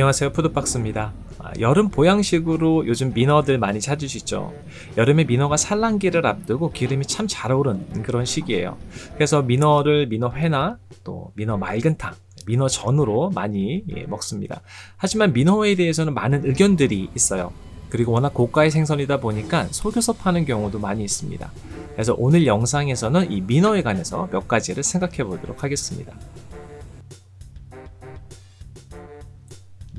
안녕하세요. 푸드박스입니다. 아, 여름 보양식으로 요즘 민어들 많이 찾으시죠? 여름에 민어가 산란기를 앞두고 기름이 참 잘 오른 그런 시기예요. 그래서 민어를 민어회나 또 민어 맑은탕 민어 전으로 많이 예, 먹습니다. 하지만 민어회에 대해서는 많은 의견들이 있어요. 그리고 워낙 고가의 생선이다 보니까 속여서 파는 경우도 많이 있습니다. 그래서 오늘 영상에서는 이 민어에 관해서 몇 가지를 생각해 보도록 하겠습니다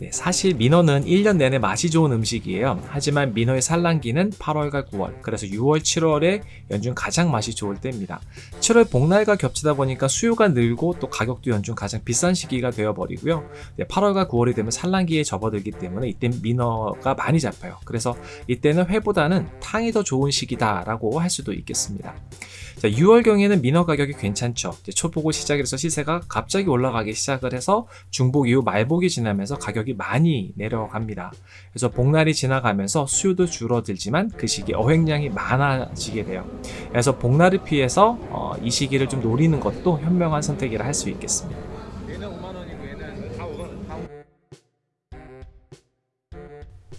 네, 사실 민어는 1년 내내 맛이 좋은 음식이에요. 하지만 민어의 산란기는 8월과 9월, 그래서 6월, 7월에 연중 가장 맛이 좋을 때입니다. 7월 복날과 겹치다 보니까 수요가 늘고 또 가격도 연중 가장 비싼 시기가 되어버리고요. 네, 8월과 9월이 되면 산란기에 접어들기 때문에 이때 민어가 많이 잡혀요. 그래서 이때는 회보다는 탕이 더 좋은 시기다라고 할 수도 있겠습니다. 자, 6월경에는 민어 가격이 괜찮죠. 초복을 시작해서 시세가 갑자기 올라가기 시작을 해서 중복 이후 말복이 지나면서 가격이 많이 내려갑니다. 그래서 복날이 지나가면서 수요도 줄어들지만 그 시기에 어획량이 많아지게 돼요. 그래서 복날을 피해서 어, 이 시기를 좀 노리는 것도 현명한 선택이라 할 수 있겠습니다.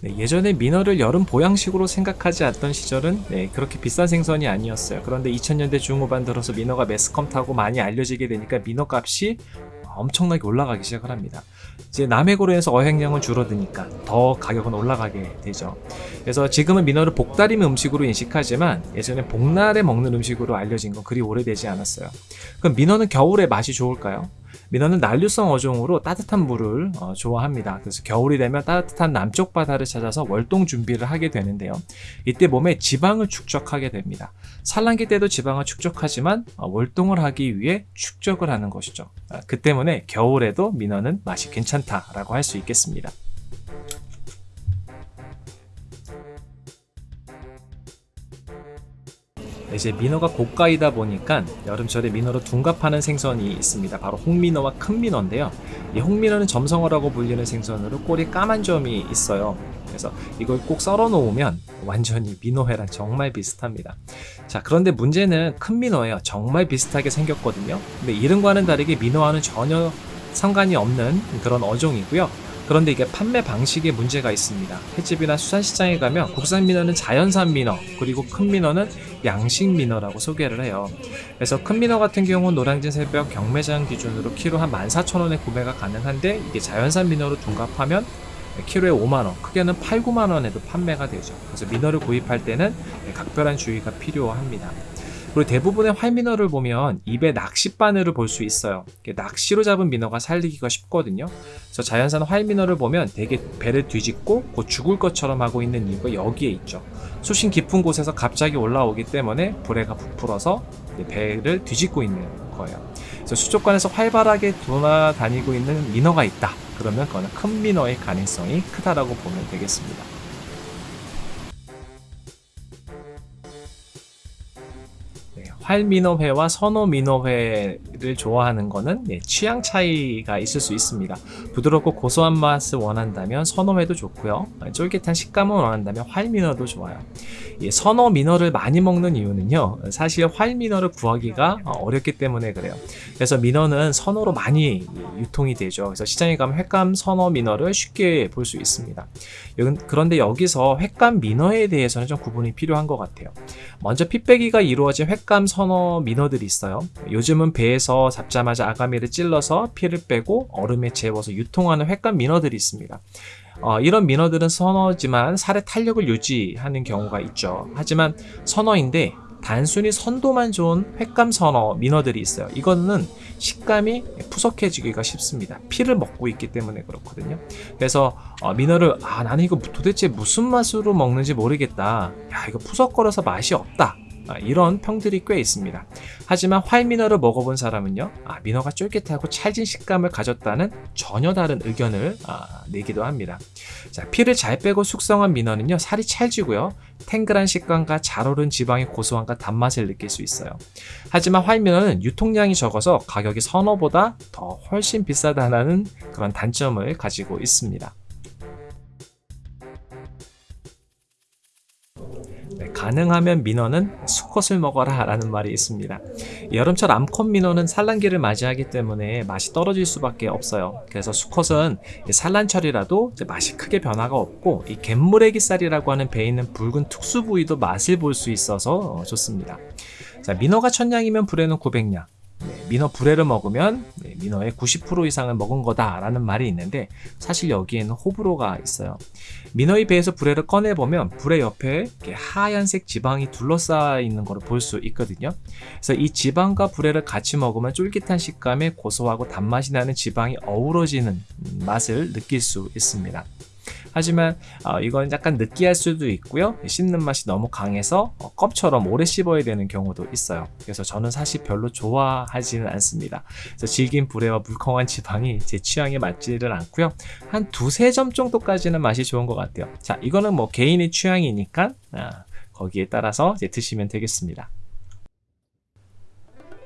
네, 예전에 민어를 여름 보양식으로 생각하지 않던 시절은 네, 그렇게 비싼 생선이 아니었어요. 그런데 2000년대 중후반 들어서 민어가 매스컴 타고 많이 알려지게 되니까 민어 값이 엄청나게 올라가기 시작을 합니다. 이제 남해고로에서 어획량은 줄어드니까 더 가격은 올라가게 되죠. 그래서 지금은 민어를 복다림 음식으로 인식하지만 예전에 복날에 먹는 음식으로 알려진 건 그리 오래되지 않았어요. 그럼 민어는 겨울에 맛이 좋을까요? 민어는 난류성 어종으로 따뜻한 물을 어, 좋아합니다. 그래서 겨울이 되면 따뜻한 남쪽 바다를 찾아서 월동 준비를 하게 되는데요. 이때 몸에 지방을 축적하게 됩니다. 산란기 때도 지방을 축적하지만 어, 월동을 하기 위해 축적을 하는 것이죠. 아, 그 때문에 겨울에도 민어는 맛이 괜찮다라고 할 수 있겠습니다. 이제 민어가 고가이다 보니까 여름철에 민어로 둔갑하는 생선이 있습니다. 바로 홍민어와 큰 민어인데요. 이 홍민어는 점성어라고 불리는 생선으로 꼬리 까만 점이 있어요. 그래서 이걸 꼭 썰어 놓으면 완전히 민어회랑 정말 비슷합니다. 자 그런데 문제는 큰 민어예요. 정말 비슷하게 생겼거든요. 근데 이름과는 다르게 민어와는 전혀 상관이 없는 그런 어종이고요. 그런데 이게 판매 방식에 문제가 있습니다. 횟집이나 수산시장에 가면 국산 민어는 자연산 민어, 그리고 큰 민어는 양식 민어라고 소개를 해요. 그래서 큰 민어 같은 경우는 노량진 새벽 경매장 기준으로 키로 한 14,000원에 구매가 가능한데 이게 자연산 민어로 둔갑하면 키로에 5만원, 크게는 8, 9만원에도 판매가 되죠. 그래서 민어를 구입할 때는 각별한 주의가 필요합니다. 그리고 대부분의 활민어를 보면 입에 낚시 바늘을 볼 수 있어요. 낚시로 잡은 민어가 살리기가 쉽거든요. 그래서 자연산 활민어를 보면 되게 배를 뒤집고 곧 죽을 것처럼 하고 있는 이유가 여기에 있죠. 수심 깊은 곳에서 갑자기 올라오기 때문에 불에가 부풀어서 배를 뒤집고 있는 거예요. 그래서 수족관에서 활발하게 돌아다니고 있는 민어가 있다. 그러면 그거는 큰 민어의 가능성이 크다라고 보면 되겠습니다. 활민어회와 선어민어회를 좋아하는 거는 네, 취향 차이가 있을 수 있습니다. 부드럽고 고소한 맛을 원한다면 선어회도 좋고요. 쫄깃한 식감을 원한다면 활민어도 좋아요. 선어 민어를 많이 먹는 이유는요. 사실 활민어를 구하기가 어렵기 때문에 그래요. 그래서 민어는 선어로 많이 유통이 되죠. 그래서 시장에 가면 횟감 선어 민어를 쉽게 볼 수 있습니다. 그런데 여기서 횟감 민어에 대해서는 좀 구분이 필요한 것 같아요. 먼저 핏배기가 이루어진 횟감 선어 민어들이 있어요. 요즘은 배에서 잡자마자 아가미를 찔러서 피를 빼고 얼음에 재워서 유통하는 횟감 민어들이 있습니다. 어, 이런 민어들은 선어지만 살의 탄력을 유지하는 경우가 있죠. 하지만 선어인데 단순히 선도만 좋은 횟감 선어 민어들이 있어요. 이거는 식감이 푸석해지기가 쉽습니다. 피를 먹고 있기 때문에 그렇거든요. 그래서 어, 민어를 아 나는 이거 도대체 무슨 맛으로 먹는지 모르겠다. 야 이거 푸석거려서 맛이 없다. 아, 이런 평들이 꽤 있습니다. 하지만 활민어를 먹어본 사람은요, 아, 민어가 쫄깃하고 찰진 식감을 가졌다는 전혀 다른 의견을 아, 내기도 합니다. 자, 피를 잘 빼고 숙성한 민어는요, 살이 찰지고요, 탱글한 식감과 잘 오른 지방의 고소함과 단맛을 느낄 수 있어요. 하지만 활민어는 유통량이 적어서 가격이 선어보다 더 훨씬 비싸다는 그런 단점을 가지고 있습니다. 가능하면 민어는 수컷을 먹어라 라는 말이 있습니다. 여름철 암컷 민어는 산란기를 맞이하기 때문에 맛이 떨어질 수밖에 없어요. 그래서 수컷은 산란철이라도 맛이 크게 변화가 없고 이 갯물애기살이라고 하는 배에 있는 붉은 특수 부위도 맛을 볼 수 있어서 좋습니다. 자, 민어가 천냥이면 불에는 900냥. 네, 민어 불에를 먹으면 네, 민어의 90% 이상을 먹은 거다라는 말이 있는데 사실 여기에는 호불호가 있어요. 민어의 배에서 불에를 꺼내보면 불의 옆에 하얀색 지방이 둘러싸여 있는 것을 볼수 있거든요. 그래서 이 지방과 불에를 같이 먹으면 쫄깃한 식감에 고소하고 단맛이 나는 지방이 어우러지는 맛을 느낄 수 있습니다. 하지만 어, 이건 약간 느끼할 수도 있고요. 씹는 맛이 너무 강해서 어, 껍처럼 오래 씹어야 되는 경우도 있어요. 그래서 저는 사실 별로 좋아하지는 않습니다. 그래서 질긴 불에와 물컹한 지방이 제 취향에 맞지를 않고요. 한 두세 점 정도까지는 맛이 좋은 것 같아요. 자 이거는 뭐 개인의 취향이니까 아, 거기에 따라서 이제 드시면 되겠습니다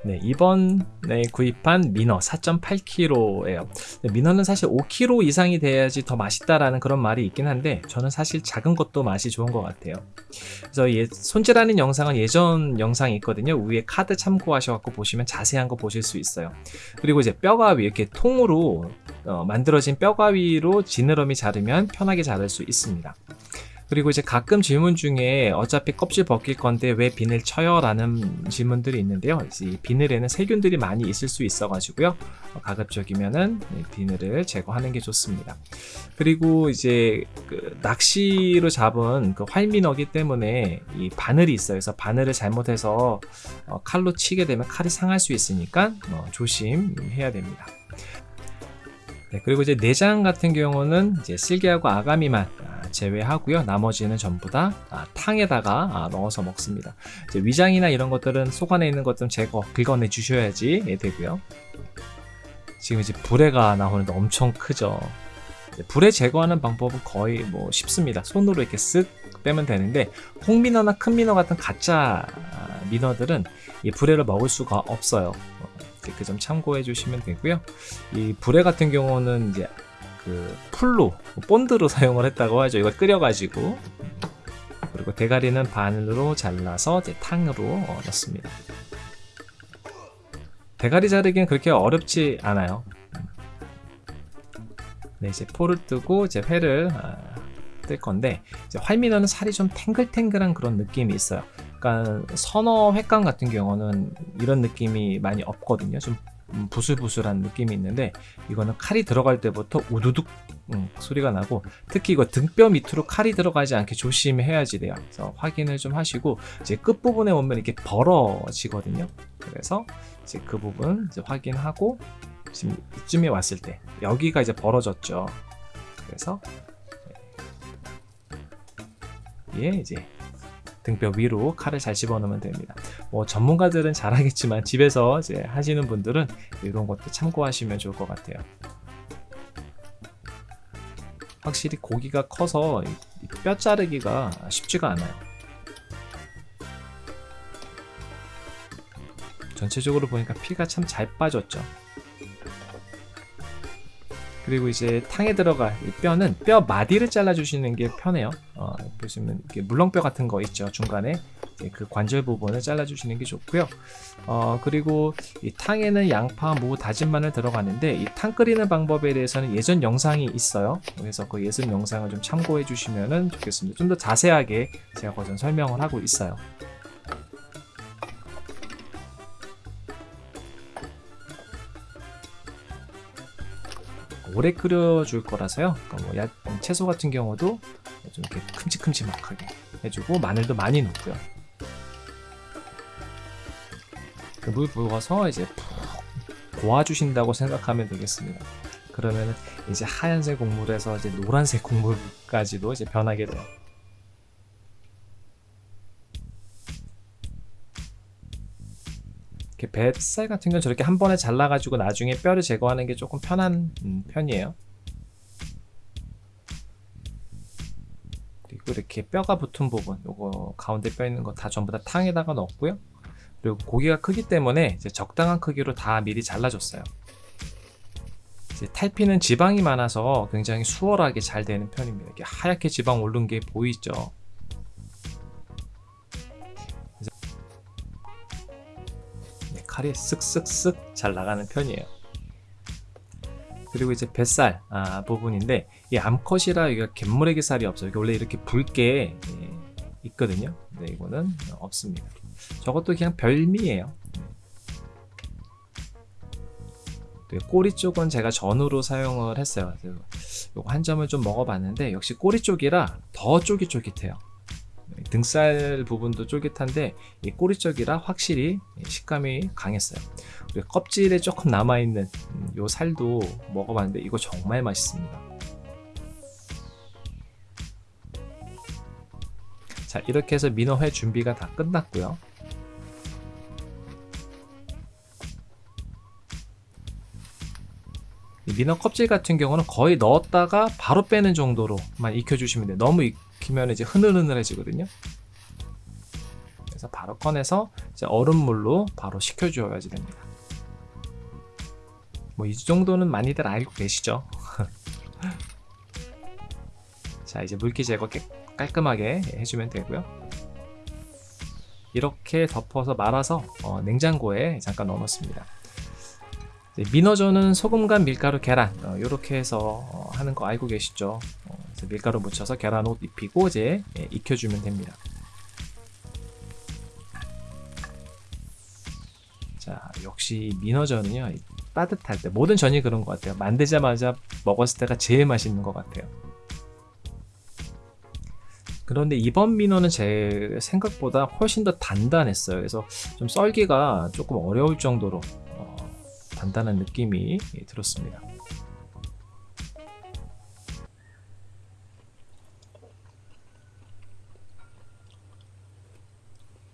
네, 이번에 구입한 민어 4.8kg예요. 민어는 사실 5kg 이상이 돼야지 더 맛있다라는 그런 말이 있긴 한데 저는 사실 작은 것도 맛이 좋은 것 같아요. 그래서 예, 손질하는 영상은 예전 영상이 있거든요. 위에 카드 참고하셔갖고 보시면 자세한 거 보실 수 있어요. 그리고 이제 뼈가위 이렇게 통으로 어, 만들어진 뼈가위로 지느러미 자르면 편하게 자를 수 있습니다. 그리고 이제 가끔 질문 중에 어차피 껍질 벗길 건데 왜 비늘 쳐요? 라는 질문들이 있는데요. 이 비늘에는 세균들이 많이 있을 수 있어 가지고요. 어, 가급적이면은 비늘을 제거하는 게 좋습니다. 그리고 이제 그 낚시로 잡은 그 활민어기 때문에 이 바늘이 있어요. 그래서 바늘을 잘못해서 어, 칼로 치게 되면 칼이 상할 수 있으니까 어, 조심해야 됩니다. 네, 그리고 이제 내장 같은 경우는 이제 쓸개하고 아가미만 제외하고요. 나머지는 전부 다 아, 탕에다가 아, 넣어서 먹습니다. 위장이나 이런 것들은 속 안에 있는 것들은 제거, 긁어내 주셔야지 되고요. 지금 이제 불에가 나오는데 엄청 크죠. 불에 제거하는 방법은 거의 뭐 쉽습니다. 손으로 이렇게 쓱 빼면 되는데 홍민어나 큰 민어 같은 가짜 아, 민어들은 이 불에를 먹을 수가 없어요. 그 점 참고해 주시면 되고요. 이 불에 같은 경우는 이제 그 풀로 본드로 사용을 했다고 하죠. 이걸 끓여가지고. 그리고 대가리는 반으로 잘라서 이제 탕으로 어, 넣습니다. 대가리 자르기는 그렇게 어렵지 않아요. 네 이제 포를 뜨고 이제 회를 아, 뜰 건데 이제 활민어는 살이 좀 탱글탱글한 그런 느낌이 있어요. 그러니까 선어 횟감 같은 경우는 이런 느낌이 많이 없거든요. 좀 음, 부슬부슬한 느낌이 있는데 이거는 칼이 들어갈 때부터 우두둑 음, 소리가 나고 특히 이거 등뼈 밑으로 칼이 들어가지 않게 조심해야지 돼요. 그래서 확인을 좀 하시고 이제 끝부분에 오면 이렇게 벌어지거든요. 그래서 이제 그 부분 이제 확인하고 지금 이쯤에 왔을 때 여기가 이제 벌어졌죠. 그래서 예 이제 등뼈 위로 칼을 잘 집어넣으면 됩니다. 뭐 전문가들은 잘하겠지만 집에서 이제 하시는 분들은 이런 것도 참고하시면 좋을 것 같아요. 확실히 고기가 커서 뼈 자르기가 쉽지가 않아요. 전체적으로 보니까 피가 참 잘 빠졌죠. 그리고 이제 탕에 들어갈 이 뼈는 뼈 마디를 잘라주시는 게 편해요. 어, 보시면 이렇게 물렁뼈 같은 거 있죠 중간에 그 관절 부분을 잘라주시는 게 좋고요. 어, 그리고 이 탕에는 양파, 무, 다진 마늘 들어가는데 이 탕 끓이는 방법에 대해서는 예전 영상이 있어요. 그래서 그 예전 영상을 좀 참고해 주시면 좋겠습니다. 좀 더 자세하게 제가 거전 설명을 하고 있어요. 오래 끓여줄 거라서요. 그러니까 뭐 야, 채소 같은 경우도 좀 이렇게 큼직큼직하게 해주고 마늘도 많이 넣고요. 그 물 부어서 이제 푹 고아주신다고 생각하면 되겠습니다. 그러면 이제 하얀색 국물에서 이제 노란색 국물까지도 이제 변하게 돼요. 이렇게 뱃살 같은 건 저렇게 한 번에 잘라가지고 나중에 뼈를 제거하는 게 조금 편한 음, 편이에요. 그리고 이렇게 뼈가 붙은 부분, 요거 가운데 뼈 있는 거 다 전부 다 탕에다가 넣었고요. 그리고 고기가 크기 때문에 이제 적당한 크기로 다 미리 잘라줬어요. 탈피는 지방이 많아서 굉장히 수월하게 잘 되는 편입니다. 이렇게 하얗게 지방 오른 게 보이죠? 칼이 쓱쓱쓱 잘 나가는 편이에요. 그리고 이제 뱃살 아, 부분인데 이 암컷이라 이게 갯모래기 살이 없어요. 원래 이렇게 붉게 예, 있거든요. 근데 이거는 없습니다. 저것도 그냥 별미예요. 네, 꼬리 쪽은 제가 전후로 사용을 했어요. 요거 한 점을 좀 먹어봤는데 역시 꼬리 쪽이라 더 쫄깃쫄깃해요. 네, 등살 부분도 쫄깃한데 이 꼬리 쪽이라 확실히 식감이 강했어요. 껍질에 조금 남아있는 음, 요 살도 먹어봤는데 이거 정말 맛있습니다. 자 이렇게 해서 민어회 준비가 다 끝났고요. 이 민어 껍질 같은 경우는 거의 넣었다가 바로 빼는 정도로만 익혀주시면 돼요. 너무 익 히면 이제 흐늘흐늘해지거든요. 그래서 바로 꺼내서 이제 얼음물로 바로 식혀줘야지 됩니다. 뭐 이 정도는 많이들 알고 계시죠? 자 이제 물기 제거 깨, 깔끔하게 해주면 되고요. 이렇게 덮어서 말아서 어, 냉장고에 잠깐 넣어놓습니다. 민어전은 소금간 밀가루 계란 이렇게 어, 해서 어, 하는 거 알고 계시죠? 어, 밀가루 묻혀서 계란 옷 입히고 이제 예, 익혀주면 됩니다. 자 역시 민어전은요 따뜻할 때 모든 전이 그런 것 같아요. 만들자마자 먹었을 때가 제일 맛있는 것 같아요. 그런데 이번 민어는 제 생각보다 훨씬 더 단단했어요. 그래서 좀 썰기가 조금 어려울 정도로 단단한 느낌이 들었습니다.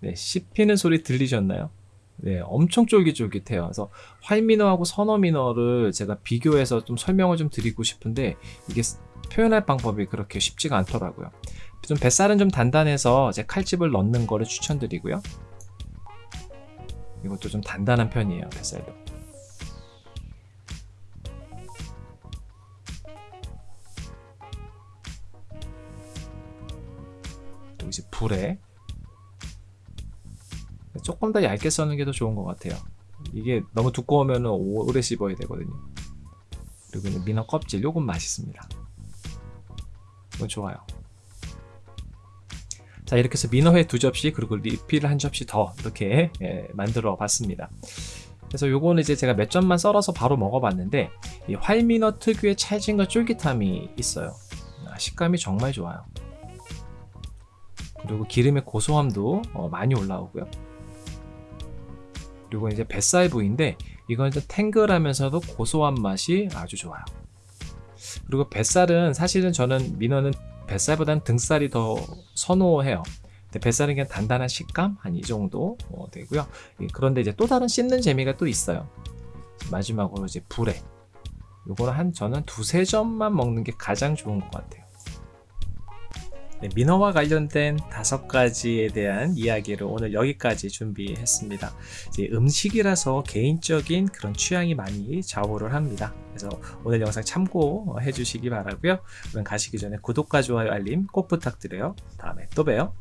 네, 씹히는 소리 들리셨나요? 네, 엄청 쫄깃쫄깃해요. 그래서 활민어하고 선어민어를 제가 비교해서 좀 설명을 좀 드리고 싶은데 이게 표현할 방법이 그렇게 쉽지가 않더라고요. 좀 뱃살은 좀 단단해서 제 칼집을 넣는 거를 추천드리고요. 이것도 좀 단단한 편이에요, 뱃살도. 또 이제 불에 조금 더 얇게 써는 게 더 좋은 것 같아요. 이게 너무 두꺼우면 오래 씹어야 되거든요. 그리고 민어 껍질 요건 맛있습니다. 이건 좋아요. 자 이렇게 해서 민어회 두 접시 그리고 리필 한 접시 더 이렇게 예, 만들어 봤습니다. 그래서 요거는 이제 제가 몇 점만 썰어서 바로 먹어봤는데 이 활민어 특유의 찰진과 쫄깃함이 있어요. 아, 식감이 정말 좋아요. 그리고 기름의 고소함도 어, 많이 올라오고요 그리고 이제 뱃살 부위인데 이건 이제 탱글하면서도 고소한 맛이 아주 좋아요. 그리고 뱃살은 사실은 저는 민어는 뱃살보다는 등살이 더 선호해요. 뱃살은 그냥 단단한 식감? 한 이 정도 어, 되고요. 그런데 이제 또 다른 씹는 재미가 또 있어요. 마지막으로 이제 불에. 요거는 한 저는 두세 점만 먹는 게 가장 좋은 것 같아요 네, 민어와 관련된 다섯 가지에 대한 이야기를 오늘 여기까지 준비했습니다. 음식이라서 개인적인 그런 취향이 많이 좌우를 합니다. 그래서 오늘 영상 참고해 주시기 바라고요. 그럼 가시기 전에 구독과 좋아요 알림 꼭 부탁드려요. 다음에 또 봬요.